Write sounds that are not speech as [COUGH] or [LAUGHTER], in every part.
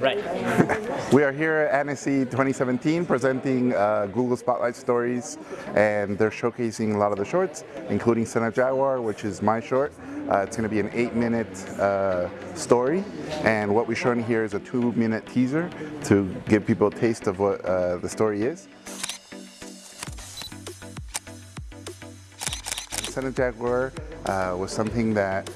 Right. [LAUGHS] we are here at Annecy 2017 presenting uh, Google Spotlight Stories and they're showcasing a lot of the shorts, including Son of Jaguar, which is my short. Uh, it's going to be an eight minute uh, story and what we're showing here is a two minute teaser to give people a taste of what uh, the story is. Son of Jaguar uh, was something that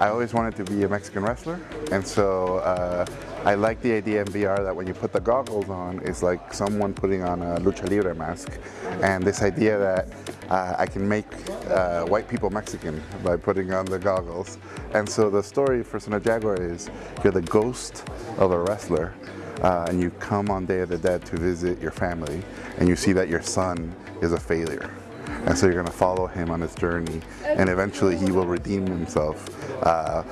I always wanted to be a Mexican wrestler and so uh, I like the idea in VR that when you put the goggles on it's like someone putting on a lucha libre mask and this idea that uh, I can make uh, white people Mexican by putting on the goggles. And so the story for Son of Jaguar is you're the ghost of a wrestler uh, and you come on Day of the Dead to visit your family and you see that your son is a failure and so you're going to follow him on his journey and eventually he will redeem himself. Uh,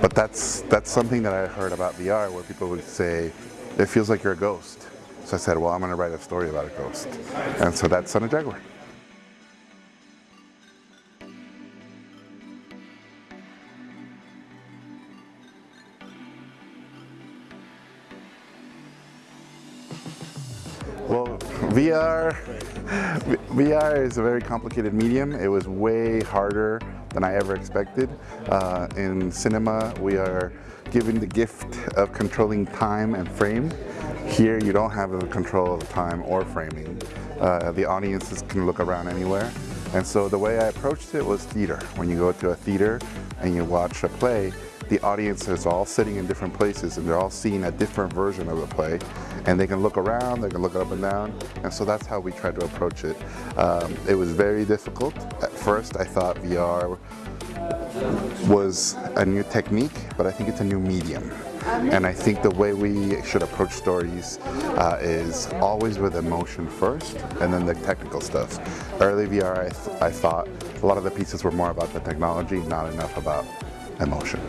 but that's, that's something that I heard about VR where people would say, it feels like you're a ghost. So I said, well, I'm going to write a story about a ghost. And so that's Son of Jaguar. VR, VR is a very complicated medium. It was way harder than I ever expected. Uh, in cinema, we are given the gift of controlling time and frame. Here, you don't have the control of time or framing. Uh, the audiences can look around anywhere. And so the way I approached it was theater. When you go to a theater and you watch a play, the audience is all sitting in different places and they're all seeing a different version of the play and they can look around, they can look up and down and so that's how we tried to approach it. Um, it was very difficult. At first I thought VR was a new technique but I think it's a new medium. And I think the way we should approach stories uh, is always with emotion first and then the technical stuff. Early VR, I, th I thought a lot of the pieces were more about the technology, not enough about emotion.